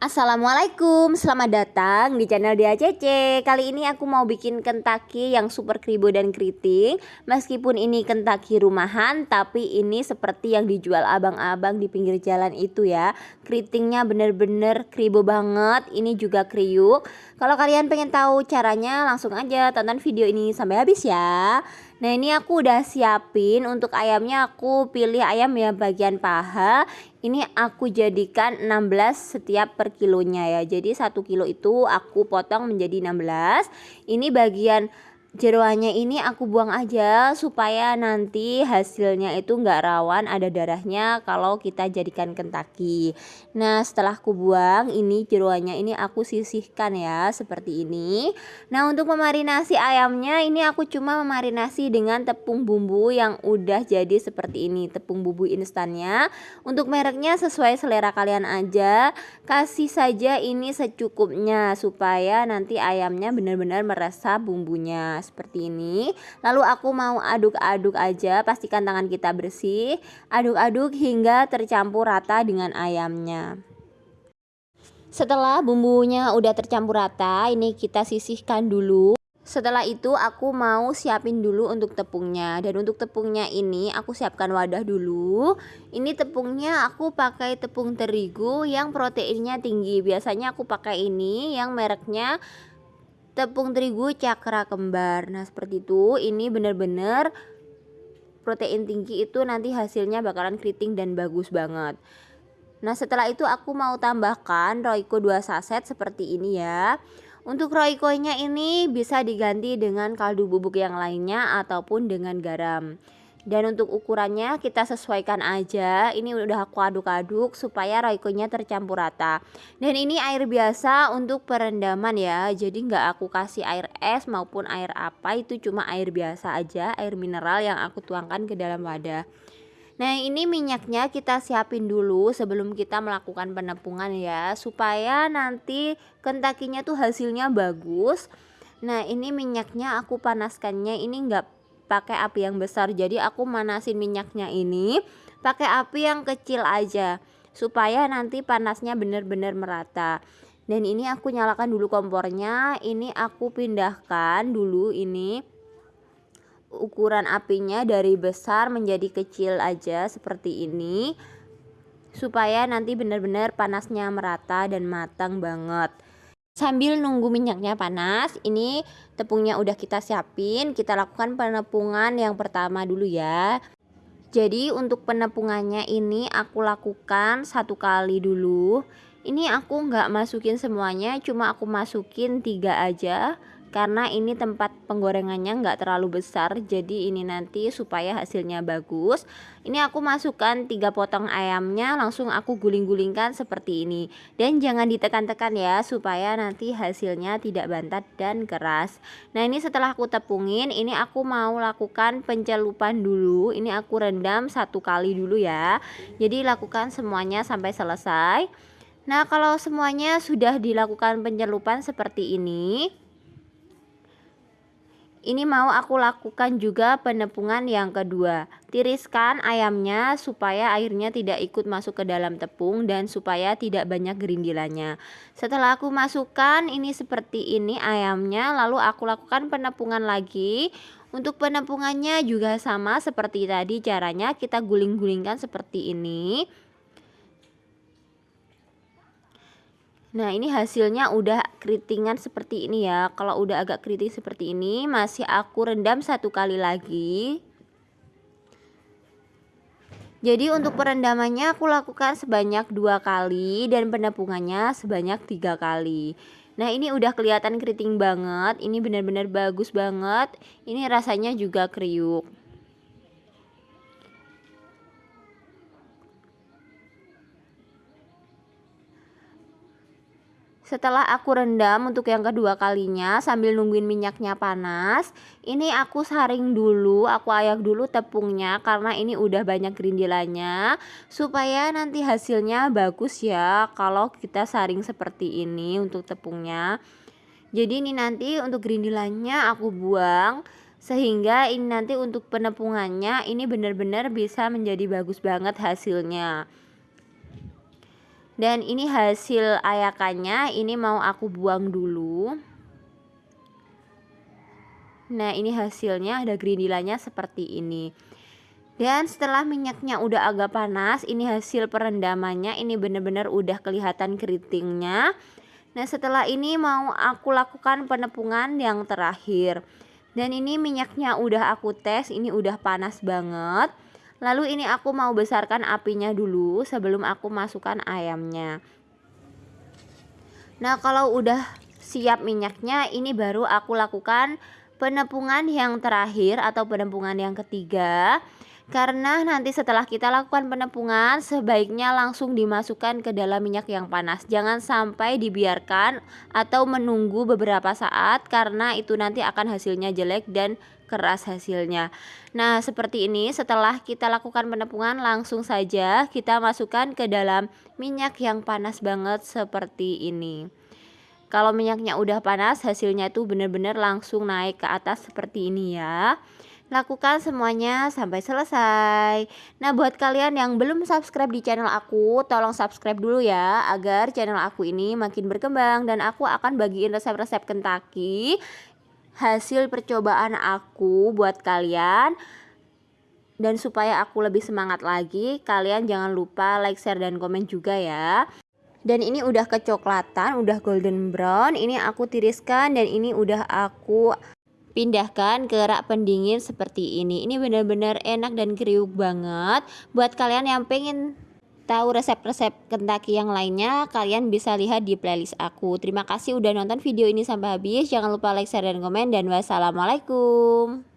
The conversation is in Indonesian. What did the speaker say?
Assalamualaikum, selamat datang di channel Dia Cece Kali ini aku mau bikin kentaki yang super kribo dan keriting. Meskipun ini kentaki rumahan Tapi ini seperti yang dijual abang-abang di pinggir jalan itu ya. Keritingnya bener-bener kribo banget Ini juga kriuk. Kalau kalian pengen tahu caranya langsung aja tonton video ini sampai habis ya Nah ini aku udah siapin untuk ayamnya. Aku pilih ayam yang bagian paha. Ini aku jadikan 16 setiap per kilonya ya. Jadi satu kilo itu aku potong menjadi 16 ini bagian jeroannya ini aku buang aja supaya nanti hasilnya itu enggak rawan ada darahnya kalau kita jadikan kentaki. Nah setelah aku buang ini jeroannya ini aku sisihkan ya seperti ini. Nah untuk memarinasi ayamnya ini aku cuma memarinasi dengan tepung bumbu yang udah jadi seperti ini tepung bumbu instannya. Untuk mereknya sesuai selera kalian aja kasih saja ini secukupnya supaya nanti ayamnya benar-benar meresap bumbunya seperti ini. Lalu aku mau aduk-aduk aja pastikan tangan kita bersih. Aduk-aduk hingga tercampur rata dengan ayamnya. Setelah bumbunya udah tercampur rata ini kita sisihkan dulu. Setelah itu aku mau siapin dulu untuk tepungnya. Dan untuk tepungnya ini aku siapkan wadah dulu. Ini tepungnya aku pakai tepung terigu yang proteinnya tinggi. Biasanya aku pakai ini yang mereknya tepung terigu cakra kembar. Nah seperti itu. Ini bener-bener protein tinggi itu nanti hasilnya bakalan keriting dan bagus banget. Nah setelah itu aku mau tambahkan roiko 2 saset seperti ini ya. Untuk roikonya ini bisa diganti dengan kaldu bubuk yang lainnya ataupun dengan garam dan untuk ukurannya kita sesuaikan aja. Ini udah aku aduk-aduk supaya roikonya tercampur rata. Dan ini air biasa untuk perendaman ya. Jadi nggak aku kasih air es maupun air apa. Itu cuma air biasa aja air mineral yang aku tuangkan ke dalam wadah. Nah ini minyaknya kita siapin dulu sebelum kita melakukan penepungan ya. Supaya nanti kentakinya tuh hasilnya bagus. Nah ini minyaknya aku panaskannya. Ini enggak pakai api yang besar. Jadi aku manasin minyaknya ini pakai api yang kecil aja supaya nanti panasnya benar-benar merata. Dan ini aku nyalakan dulu kompornya. Ini aku pindahkan dulu ini ukuran apinya dari besar menjadi kecil aja seperti ini supaya nanti benar-benar panasnya merata dan matang banget Sambil nunggu minyaknya panas, ini tepungnya udah kita siapin, kita lakukan penepungan yang pertama dulu ya. Jadi untuk penepungannya ini aku lakukan satu kali dulu. Ini aku nggak masukin semuanya, cuma aku masukin tiga aja karena ini tempat penggorengannya nggak terlalu besar jadi ini nanti supaya hasilnya bagus. Ini aku masukkan tiga potong ayamnya langsung aku guling-gulingkan seperti ini. Dan jangan ditekan-tekan ya supaya nanti hasilnya tidak bantat dan keras. Nah ini setelah aku tepungin ini aku mau lakukan pencelupan dulu. Ini aku rendam satu kali dulu ya. Jadi lakukan semuanya sampai selesai. Nah kalau semuanya sudah dilakukan pencelupan seperti ini ini mau aku lakukan juga penepungan yang kedua. Tiriskan ayamnya supaya airnya tidak ikut masuk ke dalam tepung dan supaya tidak banyak gerindilannya. Setelah aku masukkan ini seperti ini ayamnya lalu aku lakukan penepungan lagi. Untuk penepungannya juga sama seperti tadi caranya kita guling-gulingkan seperti ini. Nah ini hasilnya udah keritingan seperti ini ya. Kalau udah agak keriting seperti ini Masih aku rendam satu kali lagi. Jadi untuk perendamannya aku lakukan sebanyak dua kali Dan penepungannya sebanyak tiga kali. Nah ini udah kelihatan keriting banget. Ini benar-benar bagus banget. Ini rasanya juga kriuk Setelah aku rendam untuk yang kedua kalinya sambil nungguin minyaknya panas, ini aku saring dulu, aku ayak dulu tepungnya karena ini udah banyak gerindilannya supaya nanti hasilnya bagus ya kalau kita saring seperti ini untuk tepungnya. Jadi ini nanti untuk gerindilannya aku buang sehingga ini nanti untuk penepungannya ini benar-benar bisa menjadi bagus banget hasilnya. Dan ini hasil ayakannya ini mau aku buang dulu. Nah ini hasilnya ada gerindilannya seperti ini. Dan setelah minyaknya udah agak panas ini hasil perendamannya ini bener-bener udah kelihatan keritingnya. Nah setelah ini mau aku lakukan penepungan yang terakhir. Dan ini minyaknya udah aku tes ini udah panas banget Lalu ini aku mau besarkan apinya dulu sebelum aku masukkan ayamnya. Nah, kalau udah siap minyaknya, ini baru aku lakukan penepungan yang terakhir atau penepungan yang ketiga. Karena nanti setelah kita lakukan penepungan, sebaiknya langsung dimasukkan ke dalam minyak yang panas. Jangan sampai dibiarkan atau menunggu beberapa saat karena itu nanti akan hasilnya jelek dan keras hasilnya. Nah, seperti ini setelah kita lakukan penepungan langsung saja kita masukkan ke dalam minyak yang panas banget seperti ini. Kalau minyaknya udah panas, hasilnya itu benar-benar langsung naik ke atas seperti ini ya. Lakukan semuanya sampai selesai. Nah, buat kalian yang belum subscribe di channel aku, tolong subscribe dulu ya agar channel aku ini makin berkembang dan aku akan bagiin resep-resep Kentucky hasil percobaan aku buat kalian dan supaya aku lebih semangat lagi kalian jangan lupa like share dan komen juga ya dan ini udah kecoklatan udah golden brown ini aku tiriskan dan ini udah aku pindahkan ke rak pendingin seperti ini ini benar-benar enak dan kriuk banget buat kalian yang pengen tahu resep-resep Kentucky yang lainnya, kalian bisa lihat di playlist aku. Terima kasih udah nonton video ini sampai habis. Jangan lupa like, share, dan komen. Dan wassalamualaikum.